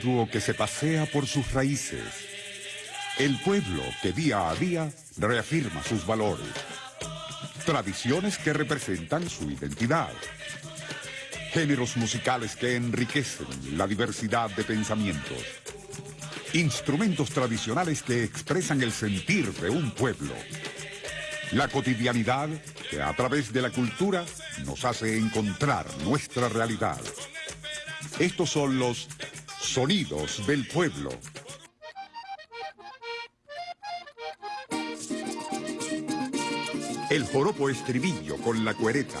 individuo que se pasea por sus raíces. El pueblo que día a día reafirma sus valores. Tradiciones que representan su identidad. Géneros musicales que enriquecen la diversidad de pensamientos. Instrumentos tradicionales que expresan el sentir de un pueblo. La cotidianidad que a través de la cultura nos hace encontrar nuestra realidad. Estos son los sonidos del pueblo. El joropo estribillo con la cuereta.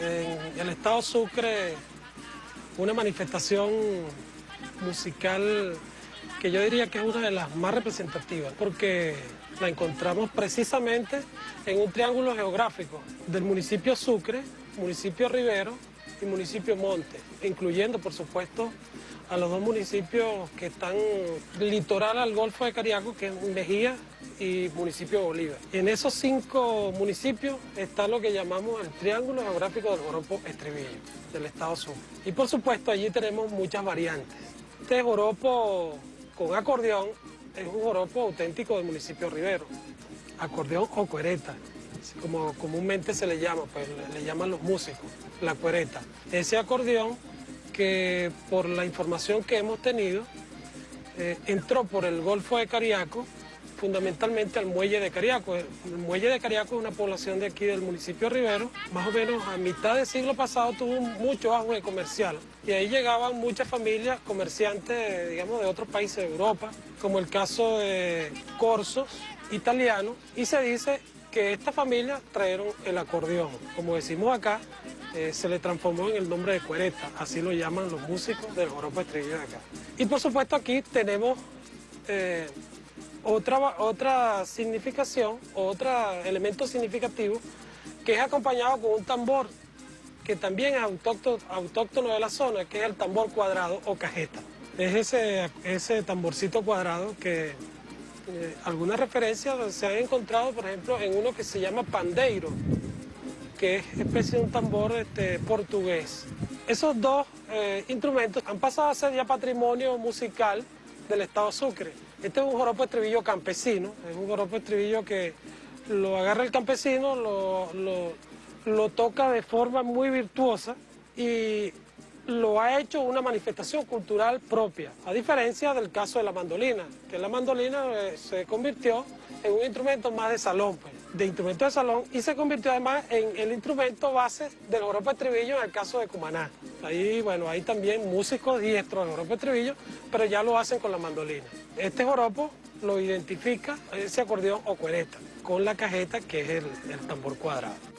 En el estado Sucre una manifestación musical que yo diría que es una de las más representativas, porque la encontramos precisamente en un triángulo geográfico del municipio Sucre, municipio Rivero y municipio Monte, incluyendo por supuesto a los dos municipios que están litoral al Golfo de Cariaco, que es Mejía y municipio Bolívar. En esos cinco municipios está lo que llamamos el Triángulo Geográfico del Joropo Estribillo, del Estado Sur. Y por supuesto allí tenemos muchas variantes. Este joropo con acordeón es un joropo auténtico del municipio Rivero, acordeón o cuereta, como comúnmente se le llama, pues le llaman los músicos, la cuereta. Ese acordeón que por la información que hemos tenido, eh, entró por el Golfo de Cariaco, fundamentalmente al muelle de Cariaco. El muelle de Cariaco es una población de aquí del municipio Rivero, más o menos a mitad del siglo pasado tuvo mucho auge comercial y ahí llegaban muchas familias comerciantes, digamos, de otros países de Europa, como el caso de corsos italianos, y se dice que estas familias trajeron el acordeón, como decimos acá, eh, se le transformó en el nombre de cuereta, así lo llaman los músicos del joropo estribillo de acá. Y por supuesto aquí tenemos eh, otra, otra significación, otro elemento significativo, que es acompañado con un tambor que también es autóctono, autóctono de la zona, que es el tambor cuadrado o cajeta. Es ese, ese tamborcito cuadrado que eh, algunas referencias se han encontrado, por ejemplo, en uno que se llama pandeiro, que es especie de un tambor este, portugués. Esos dos eh, instrumentos han pasado a ser ya patrimonio musical del Estado Sucre. Este es un joropo estribillo campesino, es un joropo estribillo que lo agarra el campesino, lo, lo toca de forma muy virtuosa y lo ha hecho una manifestación cultural propia, a diferencia del caso de la mandolina, que la mandolina eh, se convirtió en un instrumento más de salón, pues, de instrumento de salón, y se convirtió además en el instrumento base del joropo estribillo en el caso de Cumaná. Ahí, bueno, hay también músicos diestros del joropo estribillo, pero ya lo hacen con la mandolina. Este joropo lo identifica ese acordeón o cuereta, con la cajeta que es el tambor cuadrado.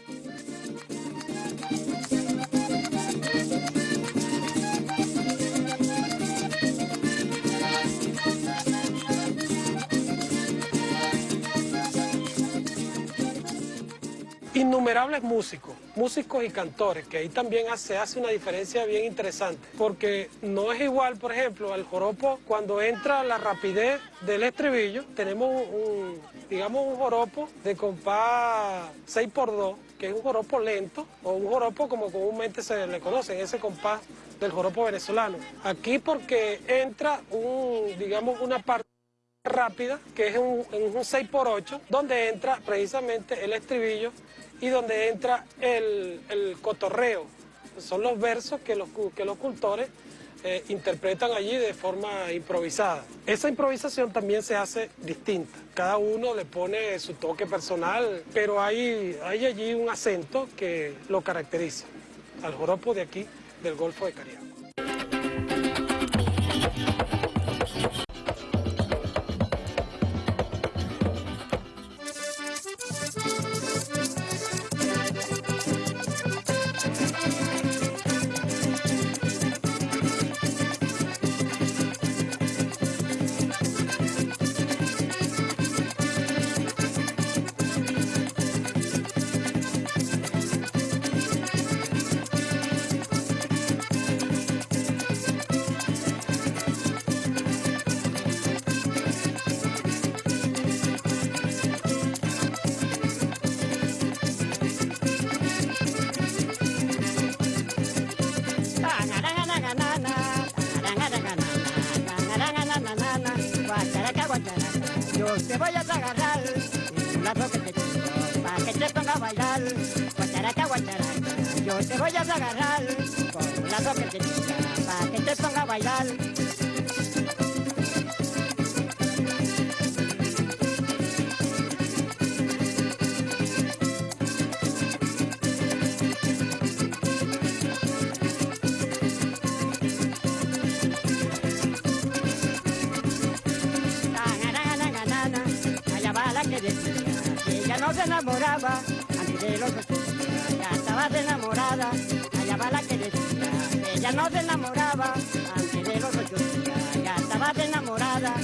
Innumerables músicos, músicos y cantores, que ahí también se hace una diferencia bien interesante, porque no es igual, por ejemplo, al joropo cuando entra la rapidez del estribillo, tenemos un, digamos, un joropo de compás 6x2, que es un joropo lento, o un joropo como comúnmente se le conoce, ese compás del joropo venezolano. Aquí porque entra un, digamos, una parte rápida, que es un, un 6x8, donde entra precisamente el estribillo y donde entra el, cotorreo. Son los versos que los, que los cultores eh, interpretan allí de forma improvisada. Esa improvisación también se hace distinta. Cada uno le pone su toque personal, pero hay, hay allí un acento que lo caracteriza al joropo de aquí del Golfo de Cariaco. No se enamoraba, antes de los ya estaba enamorada, allá va la que decía, ella no se enamoraba, antes de los ya estaba enamorada.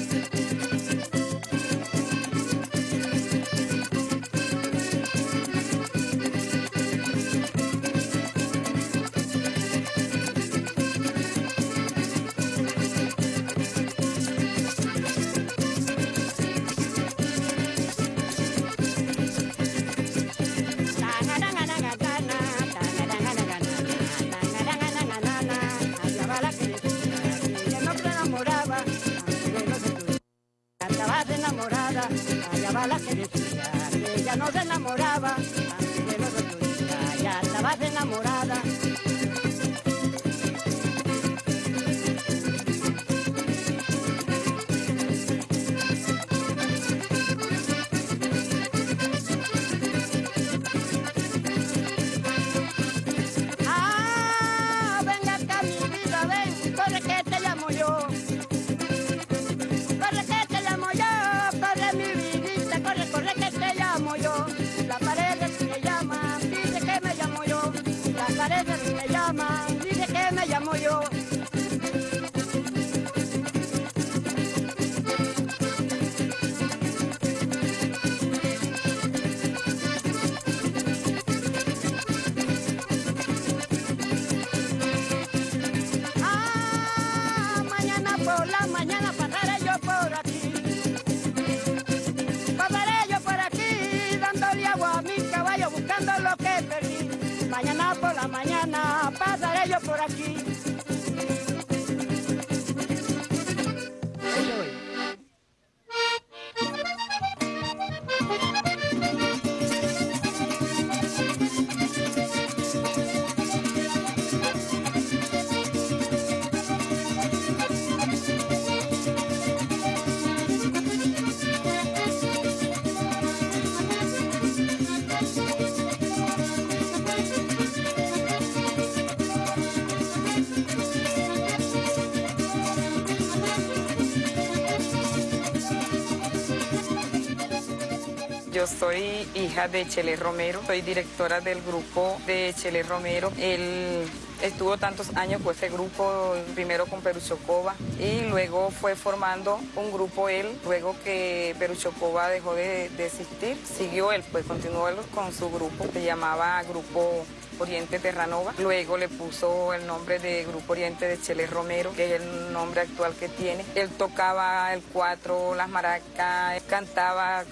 Soy hija de Chele Romero, soy directora del grupo de Chele Romero. Él estuvo tantos años con ese grupo, primero con Peruchocova y luego fue formando un grupo él. Luego que Peruchocova dejó de, existir, siguió él, pues continuó con su grupo, se llamaba Grupo Oriente Terranova. Luego le puso el nombre de Grupo Oriente de Chele Romero, que es el nombre actual que tiene. Él tocaba el cuatro, las maracas, cantaba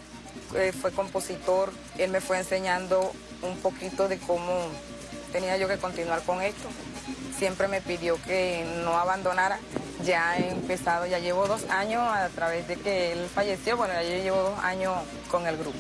eh, fue compositor, él me fue enseñando un poquito de cómo tenía yo que continuar con esto. Siempre me pidió que no abandonara. Ya he empezado, ya llevo dos años a través de que él falleció, bueno, ya llevo dos años con el grupo.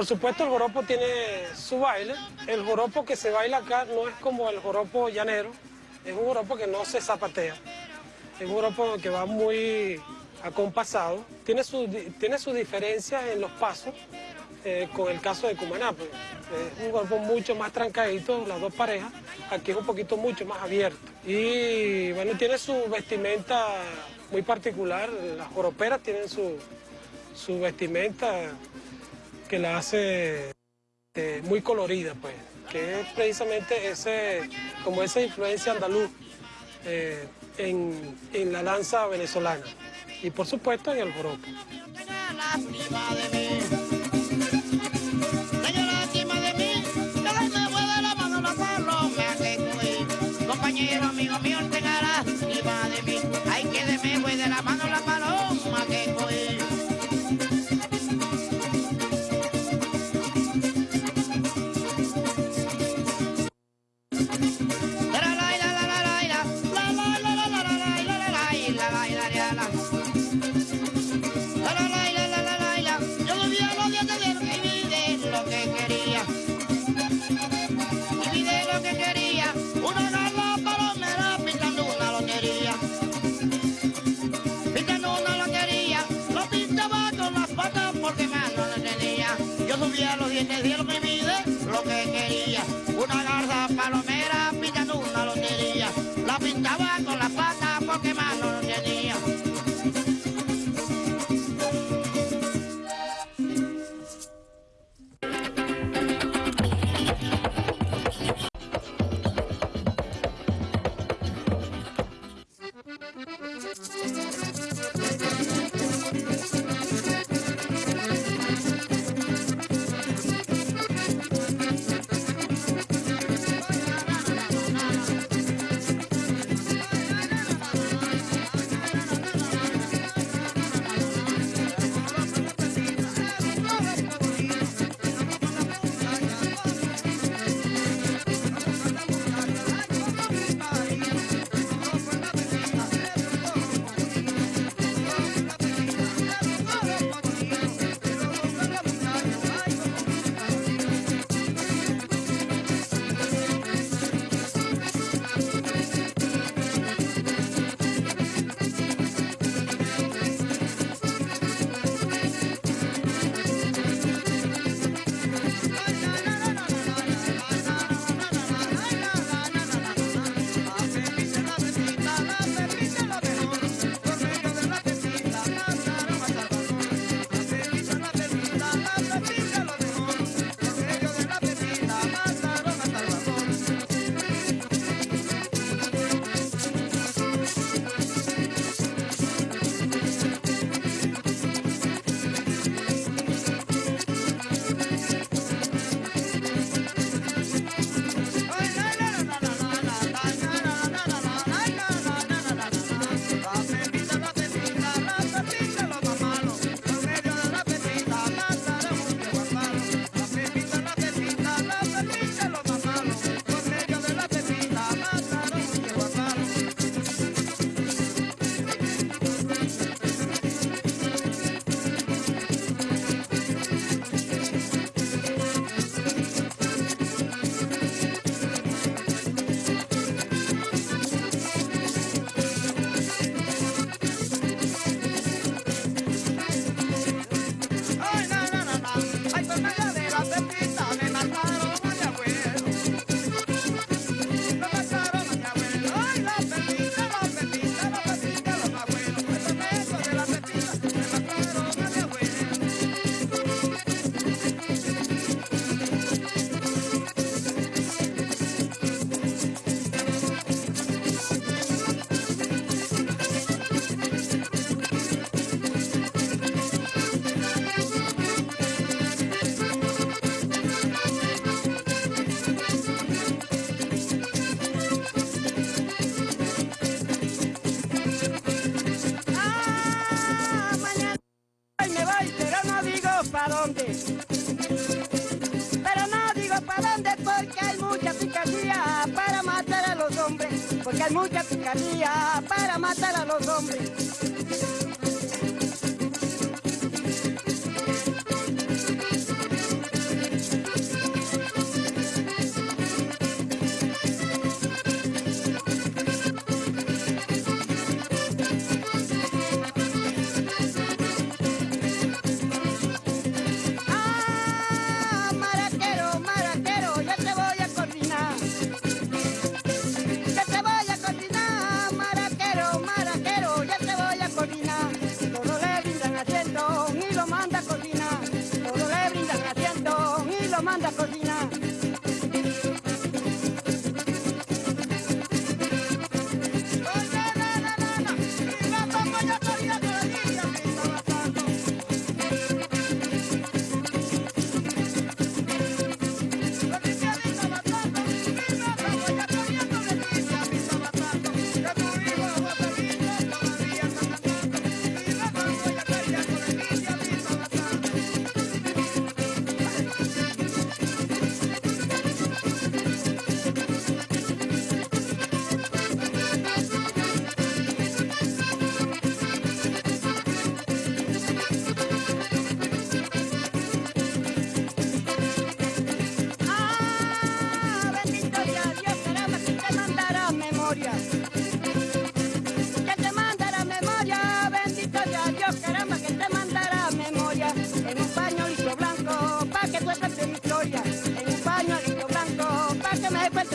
Por supuesto, el joropo tiene su baile. El joropo que se baila acá no es como el joropo llanero, es un joropo que no se zapatea. Es un joropo que va muy acompasado. Tiene di- tiene sus diferencias en los pasos eh, con el caso de Cumaná. pues. Es un joropo mucho más trancadito, las dos parejas. Aquí es un poquito mucho más abierto. Y bueno, tiene su vestimenta muy particular. Las joroperas tienen su, su vestimenta que la hace eh, muy colorida, pues, que es precisamente ese, como esa influencia andaluz eh, en, en la danza venezolana y por supuesto en el joropo.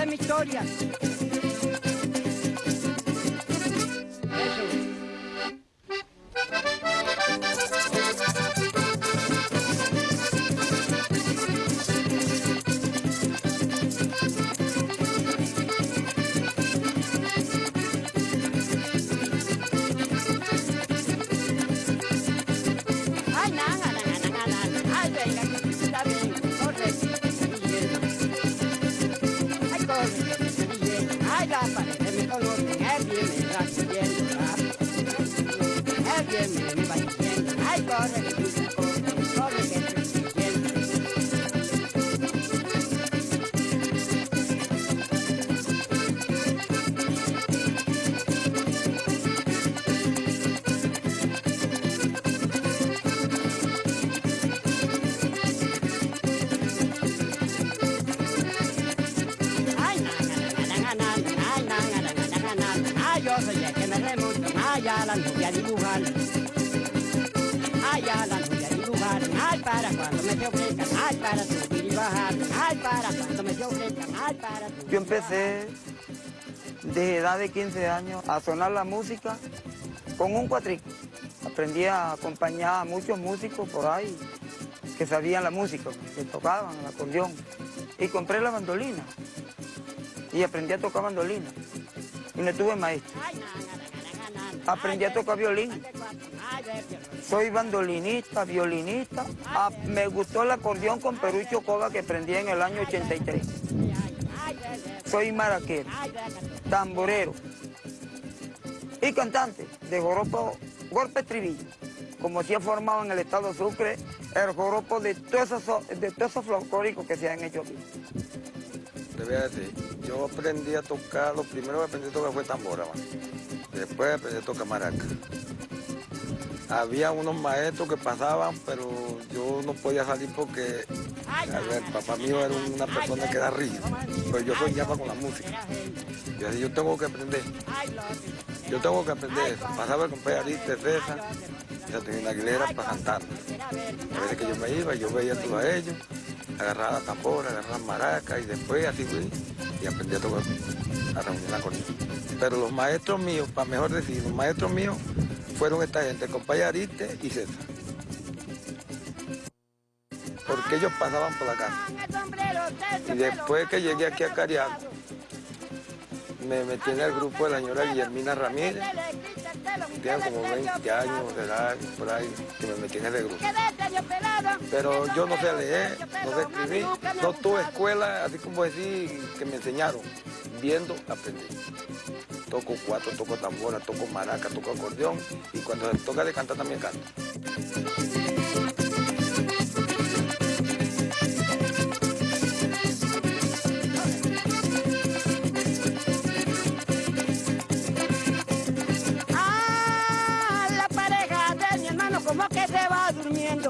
Cuentes mi historia. Me se ofrezcan, ay, para subir y bajar, ay, para cuando me se ofrezcan, ay, para subir Yo empecé desde edad de 15 años a sonar la música con un cuatrico. Aprendí a acompañar a muchos músicos por ahí que sabían la música, que tocaban el acordeón. Y compré la bandolina y aprendí a tocar bandolina. Y no tuve maestro. Ay, Aprendí a tocar violín. Soy bandolinista, violinista. Ah, me gustó el acordeón con Perucho Coba que aprendí en el año 83. Ay, ver, ver, Soy maraquero, tamborero y cantante de joropo golpe estribillo. Como se ha formado en el estado Sucre el joropo de todos esos, de folclóricos que se han hecho aquí. Te voy a decir, yo aprendí a tocar, lo primero que aprendí a tocar fue tambora, man. Después aprendí a tocar maraca. Había unos maestros que pasaban, pero yo no podía salir porque ver, el papá mío era una persona que era rígido, pero yo soñaba con la música. Yo decía, yo tengo que aprender, yo tengo que aprender eso. Pasaba con Ariste, César, Caterina Aguilera para cantar. A veces que yo me iba, yo veía todo a ellos, agarraba la tambora, agarraba la maraca y después así fui y aprendí a tocar, a reunir la corneta. Pero los maestros míos, para mejor decir, los maestros míos fueron esta gente, el compadre Ariste y César. Porque ellos pasaban por la casa. Y después que llegué aquí a Cariaco, me metí en el grupo de la señora Guillermina Ramírez, tenía como 20 años de edad, por ahí, que me metí en ese grupo. Pero yo no sé leer, no sé escribir, no tuve escuela, así como decir, que me enseñaron, viendo, aprendí. Toco cuatro, toco tambora, toco maraca, toco acordeón, y cuando toca de cantar también canto. Ah, la pareja de mi hermano como que se va durmiendo.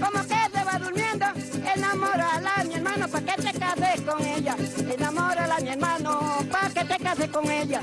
Como que se va durmiendo. Enamórala mi hermano para que te cases con ella. Enamórala mi hermano que te cases con ella.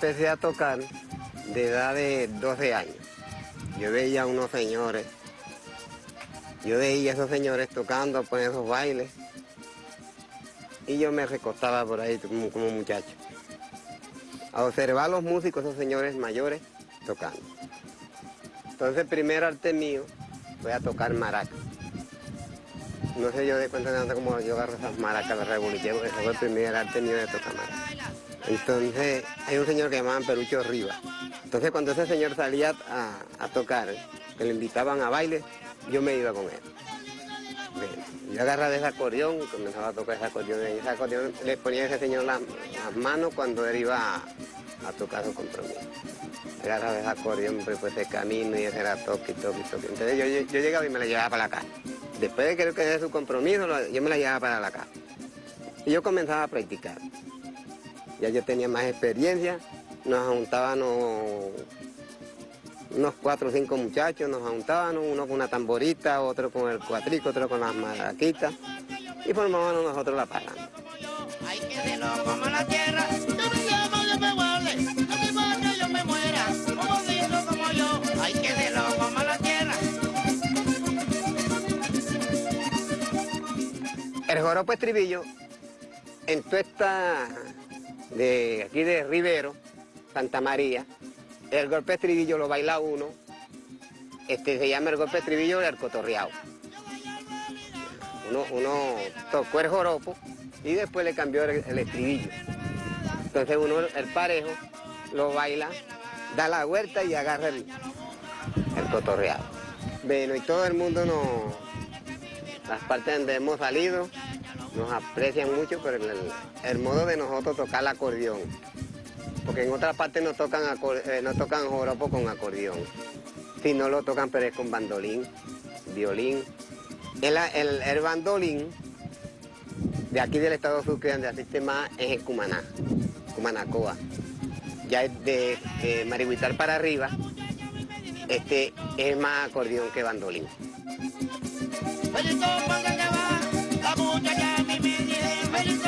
Empecé a tocar de edad de 12 años. Yo veía a unos señores, yo veía a esos señores tocando por esos bailes y yo me recostaba por ahí como, como muchacho. A observar a los músicos, esos señores mayores, tocando. Entonces el primer arte mío fue a tocar maracas. No sé yo de cuenta de cómo yo agarro esas maracas de revolución, ese fue el primer arte mío de tocar maracas. Entonces hay un señor que llamaban Perucho Rivas. Entonces cuando ese señor salía a, tocar, que le invitaban a baile, yo me iba con él. Yo agarraba ese acordeón comenzaba a tocar ese acordeón. Y ese acordeón le ponía a ese señor las, manos cuando él iba a, tocar su compromiso. Agarraba ese acordeón, pues, pues ese camino y ese era toque, toque, toque. Entonces yo, llegaba y me la llevaba para la casa. Después de que él su compromiso, yo me la llevaba para la casa. Y yo comenzaba a practicar. Ya yo tenía más experiencia, nos juntaban unos cuatro o cinco muchachos, nos juntaban, uno con una tamborita, otro con el cuatrico, otro con las maraquitas, y formábamos nosotros la parranda. Hay que de como la tierra, yo me llamo, yo me guarde, a mi barrio yo me muera, como lindo como yo, hay que de como la tierra. El joropo estribillo, en toda esta de aquí de Rivero, Santa María. El golpe estribillo lo baila uno, este se llama el golpe estribillo del cotorreado. Uno, uno tocó el joropo y después le cambió el, estribillo. Entonces uno, el parejo, lo baila, da la vuelta y agarra el, cotorreado. Bueno, y todo el mundo nos, las partes donde hemos salido, nos aprecian mucho por el, modo de nosotros tocar el acordeón. Porque en otras partes no tocan, eh, tocan joropo con acordeón. Si no lo tocan, pero es con bandolín, violín. El, el, bandolín de aquí del estado Sucre, donde asiste más, es el Cumaná, Cumanacoa. Ya de, de para arriba, este es más acordeón que bandolín. Feliz, póngale va, la muchacha a mí me dice feliz.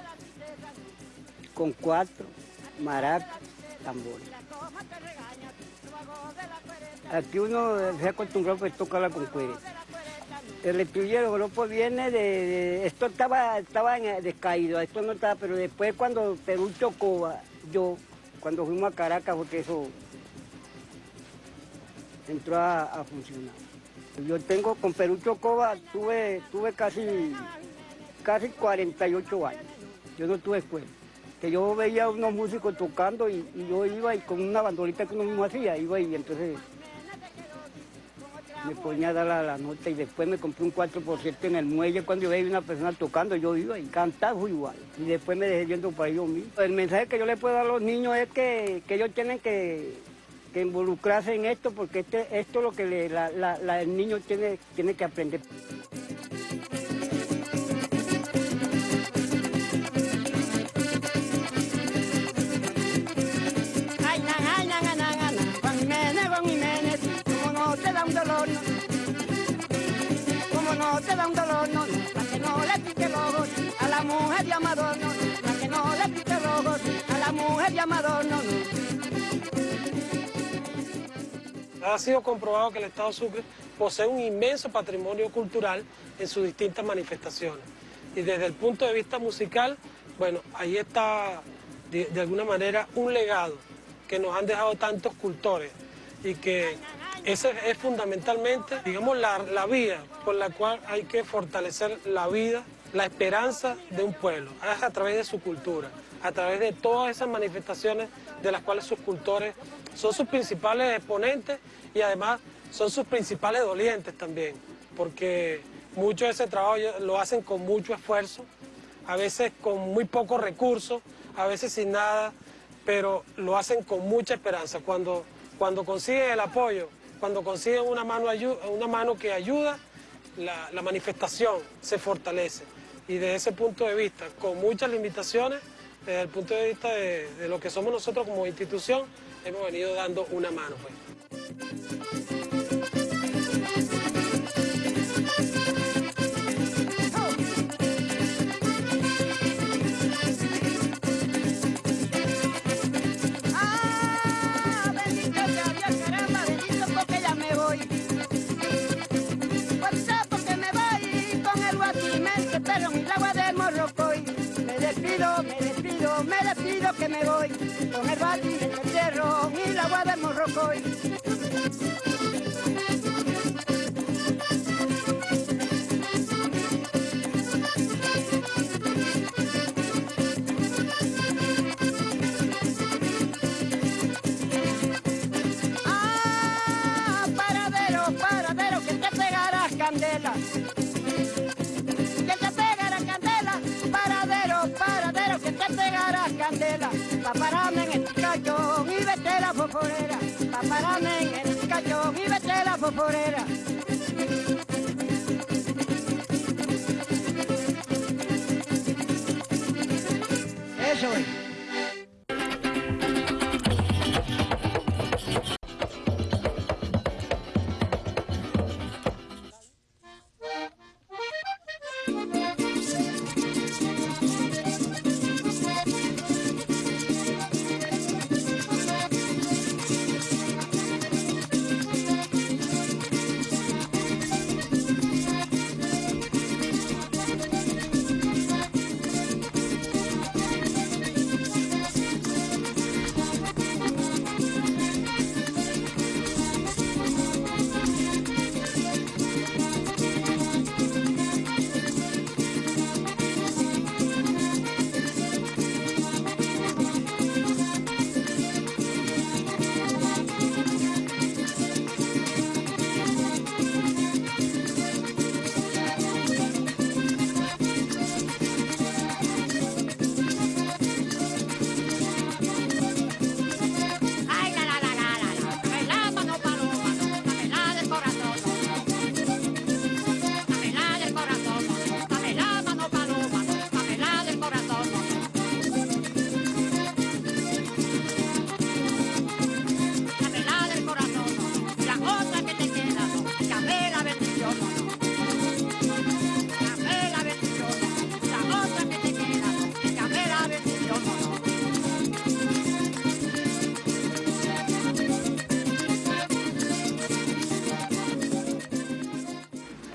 con cuatro maracas, tambores. Aquí uno se acostumbró pues tocarla con cuero. El estribillo del viene de, Esto estaba, estaba descaído, esto no estaba, pero después cuando Perú chocó, yo, cuando fuimos a Caracas, porque eso entró a, funcionar. Yo tengo, con Perú Chocoba, tuve, tuve casi, casi 48 años. Yo no tuve escuela que yo veía unos músicos tocando y, yo iba y con una bandolita que uno mismo hacía, iba y entonces me ponía a dar la, nota y después me compré un 4% en el muelle cuando yo veía una persona tocando, yo iba y cantaba igual. Y después me dejé yendo para ellos mismos. El mensaje que yo le puedo dar a los niños es que, ellos tienen que, involucrarse en esto porque este, esto es lo que el niño tiene, tiene que aprender. Dolor, no. Como no te da un dolor, no. Para que no le pique ojo a la mujer de Amador, no. Para que no le pique ojo a la mujer de Amador, no, no. Ha sido comprobado que el Estado Sucre posee un inmenso patrimonio cultural en sus distintas manifestaciones. Y desde el punto de vista musical, bueno, ahí está de, de alguna manera un legado que nos han dejado tantos cultores y que esa es fundamentalmente, digamos, la, la vía por la cual hay que fortalecer la vida, la esperanza de un pueblo, es a través de su cultura, a través de todas esas manifestaciones de las cuales sus cultores son sus principales exponentes y además son sus principales dolientes también, porque mucho de ese trabajo lo hacen con mucho esfuerzo, a veces con muy pocos recursos, a veces sin nada, pero lo hacen con mucha esperanza. Cuando, cuando consiguen el apoyo, cuando consiguen una mano, una mano que ayuda, la, manifestación se fortalece. Y desde ese punto de vista, con muchas limitaciones, desde el punto de vista de, de lo que somos nosotros como institución, hemos venido dando una mano. Pues. Que me voy. Con el guachimente, y vete la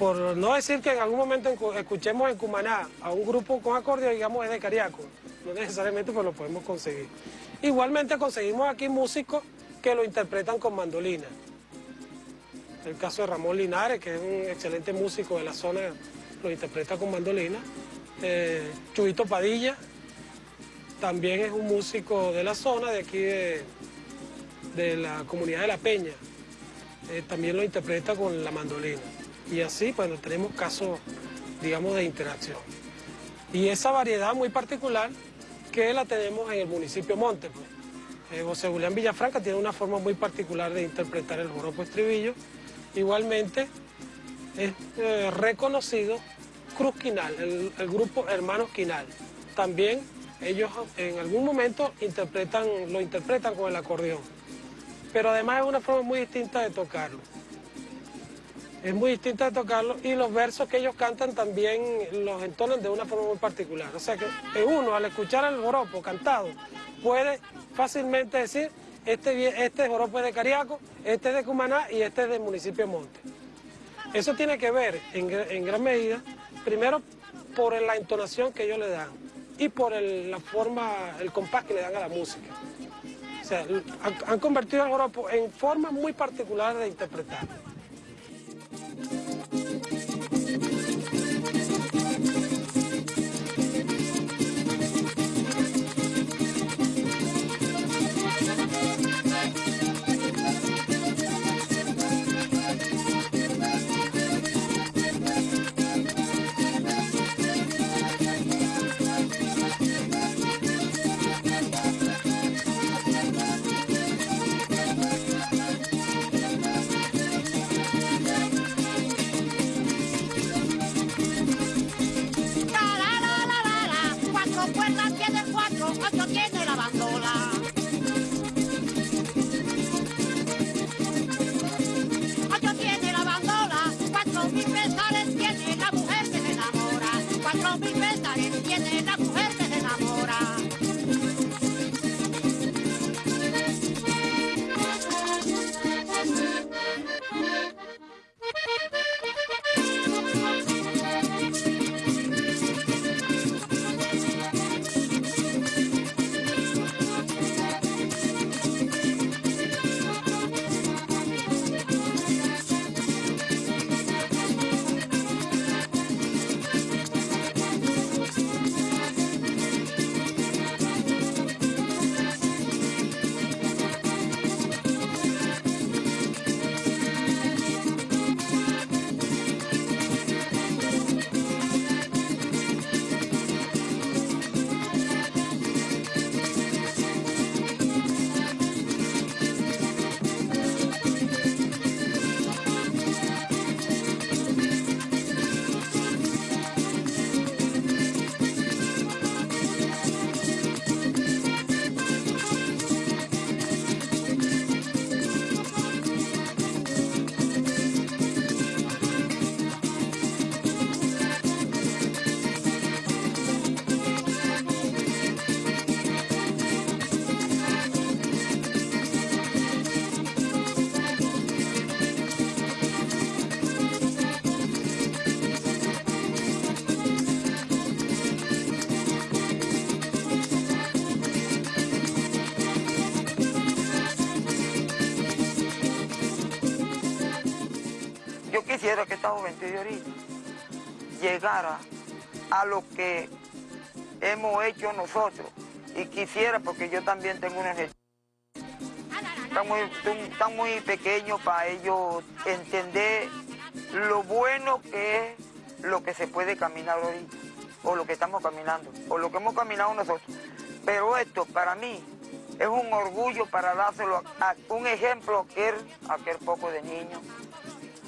Por no decir que en algún momento escuchemos en Cumaná a un grupo con acordeón, digamos, es de Cariaco. No necesariamente pues lo podemos conseguir. Igualmente conseguimos aquí músicos que lo interpretan con mandolina. El caso de Ramón Linares, que es un excelente músico de la zona, lo interpreta con mandolina. Eh, Chuito Padilla, también es un músico de la zona, de aquí de, de la comunidad de La Peña. Eh, también lo interpreta con la mandolina. Y así, bueno, tenemos casos, digamos, de interacción. Y esa variedad muy particular que la tenemos en el municipio Monte. Pues. Eh, José Julián Villafranca tiene una forma muy particular de interpretar el joropo estribillo. Igualmente es eh, reconocido Cruz Quinal, el, grupo Hermanos Quinal. También ellos en algún momento lo interpretan con el acordeón. Pero además es una forma muy distinta de tocarlo. Es muy distinto de tocarlo y los versos que ellos cantan también los entonan de una forma muy particular. O sea que uno al escuchar el joropo cantado puede fácilmente decir este, este joropo es de Cariaco, este es de Cumaná y este es del municipio Monte. Eso tiene que ver en, gran medida, primero por la entonación que ellos le dan y por la forma, el compás que le dan a la música. O sea, han, convertido el joropo en formas muy particulares de interpretar. Juventud de ahorita llegara a lo que hemos hecho nosotros. Y quisiera, porque yo también tengo una están muy, están muy pequeños para ellos entender lo bueno que es lo que se puede caminar ahorita, o lo que estamos caminando, o lo que hemos caminado nosotros. Pero esto para mí es un orgullo para dárselo a, un ejemplo a aquel, aquel poco de niños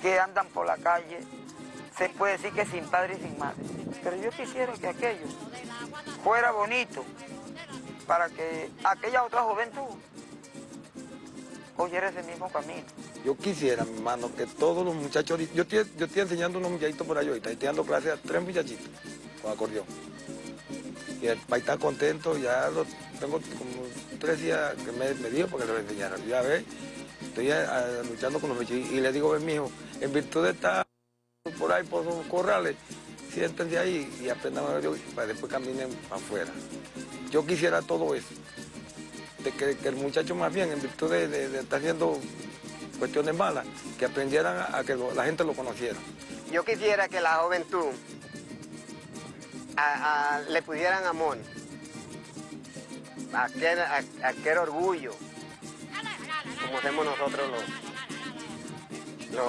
que andan por la calle, se puede decir que sin padre y sin madre. Pero yo quisiera que aquello fuera bonito para que aquella otra juventud cogiera ese mismo camino. Yo quisiera, mi hermano, que todos los muchachos... Yo estoy, enseñando unos muchachitos por ahí ahorita, estoy dando clases a tres muchachitos con acordeón. Y el país está contento, ya tengo como tres días que me, me dijo porque lo enseñara. Ya ves, estoy luchando con los muchachitos y le digo, ven, mi hijo, en virtud de estar por ahí, por los corrales, siéntense ahí y aprendan a ver para después caminen afuera. Yo quisiera todo eso, de que, el muchacho más bien, en virtud de, estar haciendo cuestiones malas, que aprendieran a, que la gente lo conociera. Yo quisiera que la juventud le pudieran amor, aquel, aquel orgullo, como hacemos nosotros los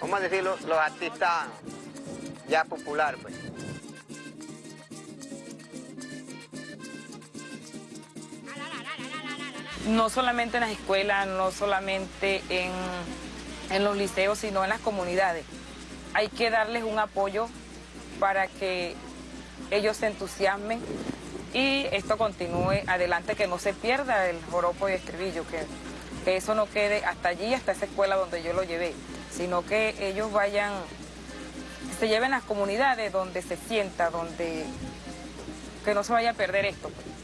¿cómo decirlo? Los artistas ya populares, pues. No solamente en las escuelas, no solamente en, en los liceos, sino en las comunidades. Hay que darles un apoyo para que ellos se entusiasmen y esto continúe adelante, que no se pierda el joropo y estribillo, que que eso no quede hasta allí, hasta esa escuela donde yo lo llevé, sino que ellos vayan, se lleven las comunidades donde se sienta, donde que no se vaya a perder esto. pues.